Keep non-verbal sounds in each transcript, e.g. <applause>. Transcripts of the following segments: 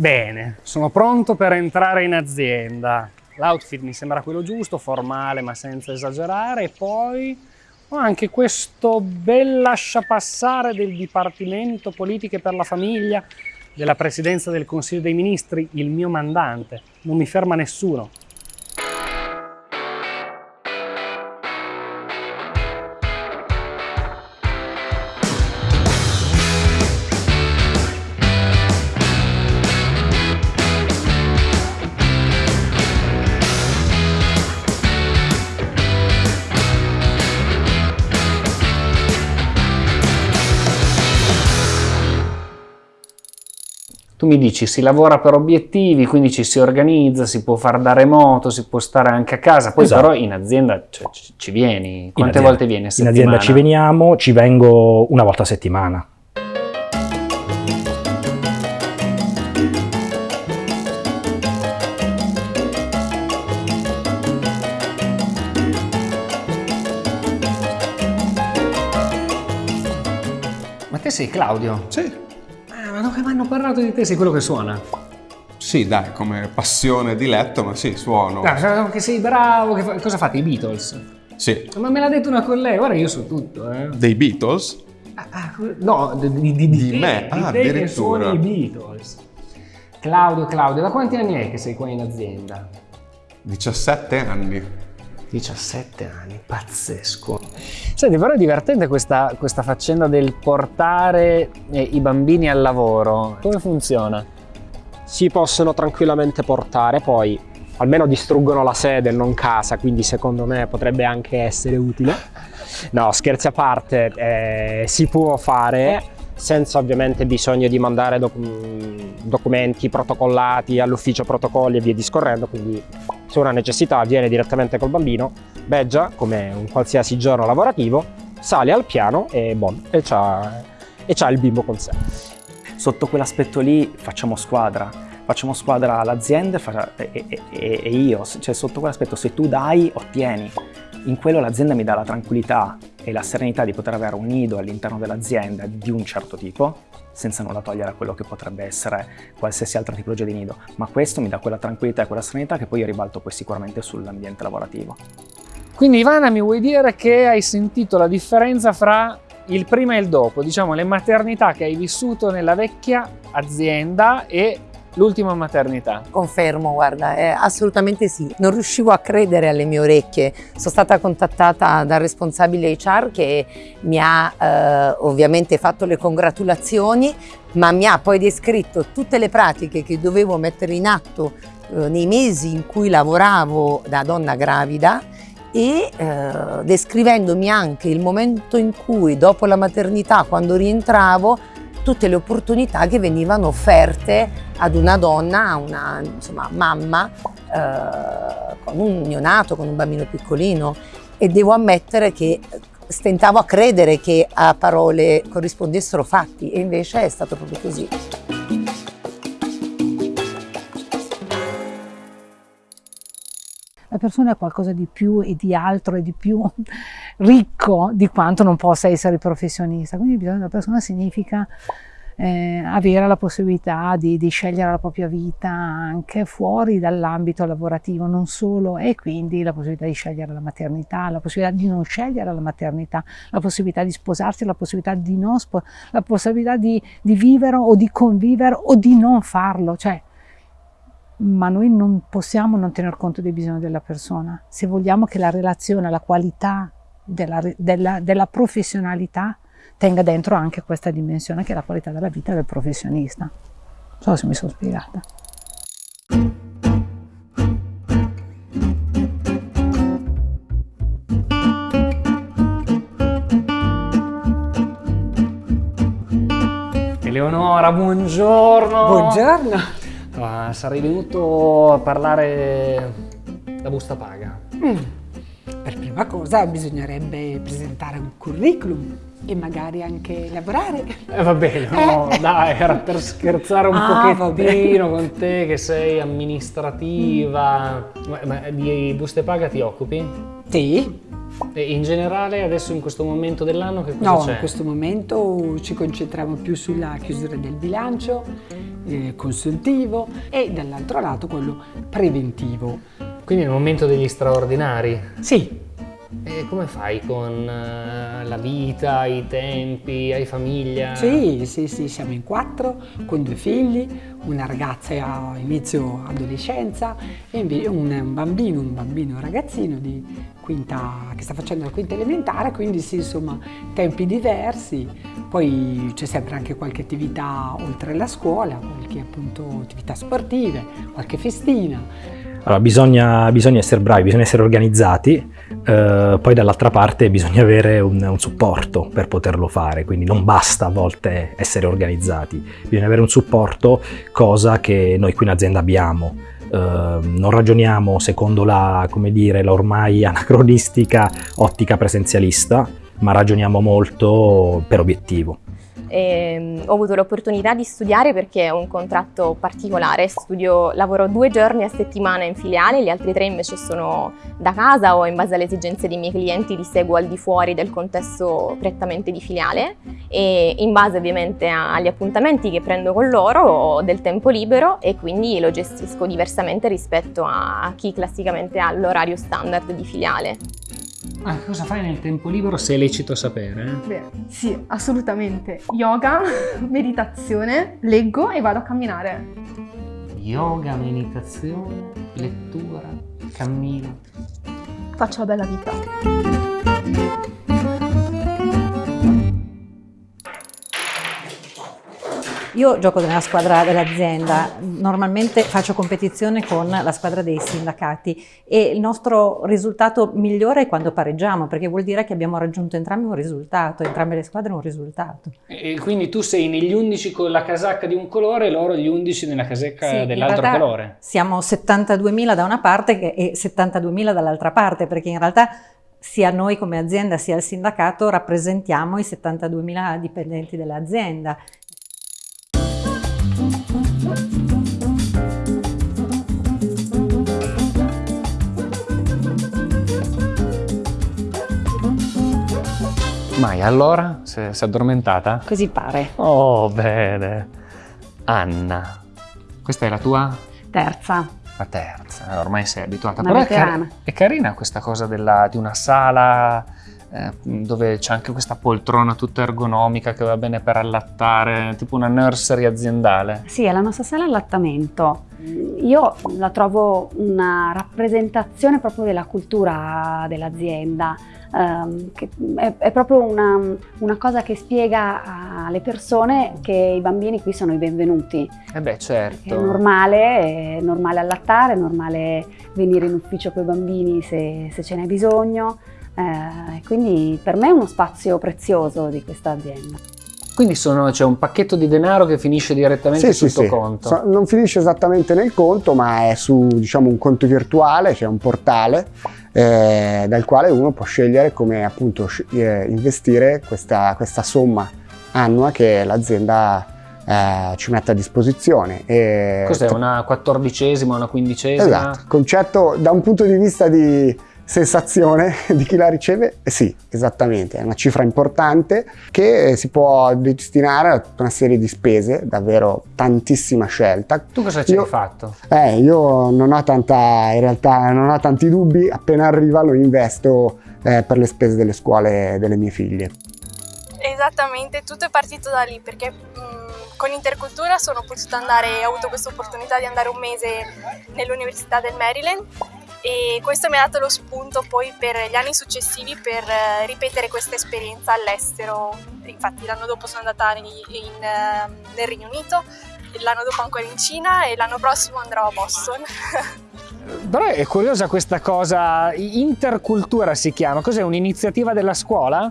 Bene, sono pronto per entrare in azienda. L'outfit mi sembra quello giusto, formale ma senza esagerare, e poi ho anche questo bel lasciapassare del Dipartimento Politiche per la Famiglia della Presidenza del Consiglio dei Ministri, il mio mandante. Non mi ferma nessuno. Tu mi dici si lavora per obiettivi, quindi ci si organizza, si può fare da remoto, si può stare anche a casa, poi Esatto. però in azienda cioè, ci, ci vieni. Quante azienda. volte vieni a In settimana? azienda ci veniamo, ci vengo una volta a settimana. Ma te sei Claudio? Sì, Ah, ma non che mi hanno parlato di te, sei quello che suona. sì, dai, come passione, diletto, ma sì, suono. Ah, che sei bravo, che fa- cosa fate i Beatles? Sì. Ma me l'ha detto una collega, guarda io so tutto, eh. Dei Beatles? Ah, ah, no, di, di, di, di Di te, me? di Ah, te che addirittura. suoni i Beatles. Claudio, Claudio, da quanti anni è che sei qua in azienda? 17 anni. 17 anni, pazzesco. Senti, però è divertente questa, questa faccenda del portare eh, i bambini al lavoro. Come funziona? si possono tranquillamente portare, poi almeno distruggono la sede, non casa, quindi secondo me potrebbe anche essere utile. No, scherzi a parte, eh, si può fare senza ovviamente bisogno di mandare doc- documenti protocollati all'ufficio protocolli e via discorrendo, quindi se una necessità viene direttamente col bambino, beggia come un qualsiasi giorno lavorativo, sale al piano e, bon, e c'ha il bimbo con sé. Sotto quell'aspetto lì facciamo squadra, facciamo squadra l'azienda e- e- e io, cioè sotto quell'aspetto se tu dai ottieni, in quello l'azienda mi dà la tranquillità e la serenità di poter avere un nido all'interno dell'azienda di un certo tipo, senza nulla togliere a quello che potrebbe essere qualsiasi altra tipologia di nido, ma questo mi dà quella tranquillità e quella serenità che poi io ribalto poi sicuramente sull'ambiente lavorativo. Quindi Ivana mi vuoi dire che hai sentito la differenza fra il prima e il dopo, diciamo le maternità che hai vissuto nella vecchia azienda e l'ultima maternità? Confermo, guarda, eh, assolutamente sì. Non riuscivo a credere alle mie orecchie. Sono stata contattata dal responsabile HR che mi ha eh, ovviamente fatto le congratulazioni, ma mi ha poi descritto tutte le pratiche che dovevo mettere in atto eh, nei mesi in cui lavoravo da donna gravida e eh, descrivendomi anche il momento in cui dopo la maternità, quando rientravo, tutte le opportunità che venivano offerte ad una donna, a una insomma, mamma eh, con un neonato, con un bambino piccolino e devo ammettere che stentavo a credere che a parole corrispondessero fatti e invece è stato proprio così. La persona è qualcosa di più e di altro e di più ricco di quanto non possa essere professionista. Quindi il bisogno della persona significa eh, avere la possibilità di, di, scegliere la propria vita anche fuori dall'ambito lavorativo, non solo, e quindi la possibilità di scegliere la maternità, la possibilità di non scegliere la maternità, la possibilità di sposarsi, la possibilità di non sposarsi, la possibilità di, di vivere o di convivere o di non farlo. Cioè, ma noi non possiamo non tener conto dei bisogni della persona. Se vogliamo che la relazione, la qualità della, della, della professionalità tenga dentro anche questa dimensione che è la qualità della vita del professionista. Non so se mi sono spiegata. Eleonora, buongiorno! Buongiorno! Ah, sarei venuto a parlare da busta paga. Mm. Per prima cosa bisognerebbe presentare un curriculum e magari anche lavorare. Eh va bene, no, dai, era per scherzare un Ah, pochettino con te che sei amministrativa. Ma, ma di buste paga ti occupi? Sì, E in generale adesso in questo momento dell'anno che cosa No, in questo momento ci concentriamo più sulla chiusura del bilancio, eh, consultivo e dall'altro lato quello preventivo. Quindi è il momento degli straordinari. Sì, E come fai con eh, la vita, i tempi, hai famiglia? sì, sì, sì, siamo in quattro con due figli, una ragazza a inizio adolescenza e un, un bambino, un bambino ragazzino di quinta, che sta facendo la quinta elementare, quindi sì, insomma, tempi diversi. Poi c'è sempre anche qualche attività oltre la scuola, qualche appunto attività sportive, qualche festina. Allora, bisogna, bisogna essere bravi, bisogna essere organizzati, eh, poi dall'altra parte bisogna avere un, un supporto per poterlo fare, quindi non basta a volte essere organizzati, bisogna avere un supporto, cosa che noi qui in azienda abbiamo. Eh, non ragioniamo secondo la, come dire, la ormai <laughs> anacronistica ottica presenzialista, ma ragioniamo molto per obiettivo. E, ho avuto l'opportunità di studiare perché ho un contratto particolare, Studio, lavoro due giorni a settimana in filiale, gli altri tre invece sono da casa o in base alle esigenze dei miei clienti li seguo al di fuori del contesto prettamente di filiale e in base ovviamente agli appuntamenti che prendo con loro ho del tempo libero e quindi lo gestisco diversamente rispetto a chi classicamente ha l'orario standard di filiale. Ah, cosa fai nel tempo libero se è lecito sapere? eh? Beh, sì, assolutamente. Yoga, <laughs> meditazione, leggo e vado a camminare. Yoga, meditazione, lettura, cammino. Faccio la bella vita. Io gioco nella squadra dell'azienda, normalmente faccio competizione con la squadra dei sindacati e il nostro risultato migliore è quando pareggiamo, perché vuol dire che abbiamo raggiunto entrambi un risultato, entrambe le squadre un risultato. E quindi tu sei negli 11 con la casacca di un colore e loro gli 11 nella casacca Sì, dell'altro colore. Siamo 72.000 da una parte e 72.000 dall'altra parte, perché in realtà sia noi come azienda sia il sindacato rappresentiamo i 72.000 dipendenti dell'azienda. Mai, allora? Si è addormentata? Così pare. Oh, bene. Anna, questa è la tua? Terza. La terza, ormai sei abituata. Una Però è, car- veterana. è carina questa cosa della- di una sala eh, dove c'è anche questa poltrona tutta ergonomica che va bene per allattare, tipo una nursery aziendale. Sì, è la nostra sala allattamento. Io la trovo una rappresentazione proprio della cultura dell'azienda. che è, è proprio una, una cosa che spiega alle persone che i bambini qui sono i benvenuti. Eh beh, È certo. normale, è normale allattare, è normale venire in ufficio con i bambini se, se ce n'è bisogno. Eh, quindi per me è uno spazio prezioso di questa azienda. Quindi sono- c'è un pacchetto di denaro che finisce direttamente Sì, sul sì, tuo sì. conto. So- non finisce esattamente nel conto, ma è su diciamo, un conto virtuale, c'è un portale eh, dal quale uno può scegliere come appunto eh, investire questa, questa somma annua che l'azienda eh, ci mette a disposizione. E- Cos'è, una quattordicesima, una quindicesima? Esatto, concetto da un punto di vista di sensazione di chi la riceve, eh sì, esattamente, è una cifra importante che eh, si può destinare a tutta una serie di spese, davvero tantissima scelta. Tu cosa ci Io- hai fatto? Eh, io non ho tanta, in realtà non ho tanti dubbi, appena arriva lo investo eh, per le spese delle scuole delle mie figlie. Esattamente, tutto è partito da lì perché mh, con Intercultura sono potuta andare, ho avuto questa opportunità di andare un mese nell'Università del Maryland e questo mi ha dato lo spunto poi per gli anni successivi per eh, ripetere questa esperienza all'estero. Infatti l'anno dopo sono andata in- in, ehm, nel Regno Unito, l'anno dopo ancora in Cina e l'anno prossimo andrò a Boston. <laughs> Però è curiosa questa cosa, intercultura si chiama, cos'è un'iniziativa della scuola?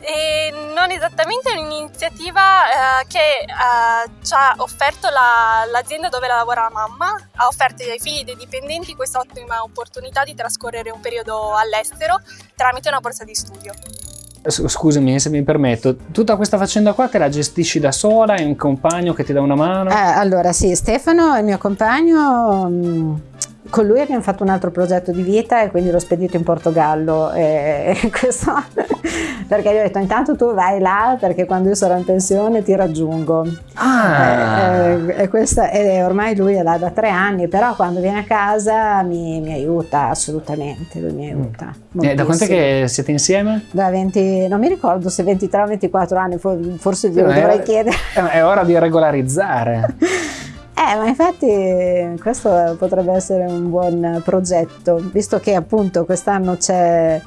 E non esattamente un'iniziativa eh, che eh, ci ha offerto la- l'azienda dove lavora la mamma, ha offerto ai figli dei dipendenti questa ottima opportunità di trascorrere un periodo all'estero tramite una borsa di studio. S- Scusami se mi permetto, tutta questa faccenda qua te la gestisci da sola, hai un compagno che ti dà una mano? Eh, allora sì, Stefano, il mio compagno, mm, con lui abbiamo fatto un altro progetto di vita e quindi l'ho spedito in Portogallo <laughs> questo perché gli ho detto intanto tu vai là perché quando io sarò in pensione ti raggiungo Ah. e, e- e questa- e ormai lui è là da tre anni però quando viene a casa mi, mi aiuta assolutamente lui mi aiuta Eh, da quant'è che siete insieme? da 20 non mi ricordo se 23 o 24 anni for- forse glielo Eh, dovrei chiedere È è ora di regolarizzare. <laughs> Eh, ma infatti questo potrebbe essere un buon progetto, visto che appunto quest'anno c'è,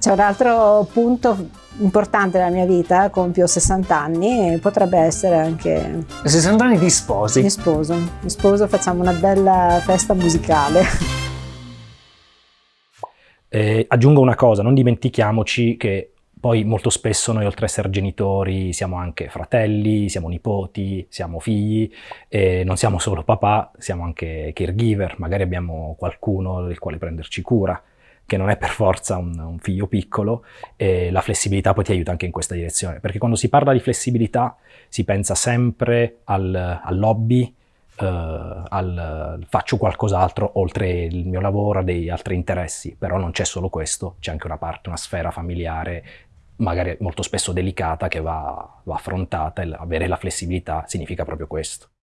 c'è un altro punto importante nella mia vita, compio 60 anni e potrebbe essere anche 60 anni di sposi. mi sposo, mi sposo, facciamo una bella festa musicale. Eh, aggiungo una cosa, non dimentichiamoci che poi molto spesso noi oltre a essere genitori siamo anche fratelli, siamo nipoti, siamo figli e non siamo solo papà, siamo anche caregiver, magari abbiamo qualcuno del quale prenderci cura che non è per forza un, un figlio piccolo e la flessibilità poi ti aiuta anche in questa direzione, perché quando si parla di flessibilità si pensa sempre al, all'hobby, eh, al faccio qualcos'altro oltre il mio lavoro, dei altri interessi, però non c'è solo questo, c'è anche una parte, una sfera familiare magari molto spesso delicata che va, va affrontata e avere la flessibilità significa proprio questo.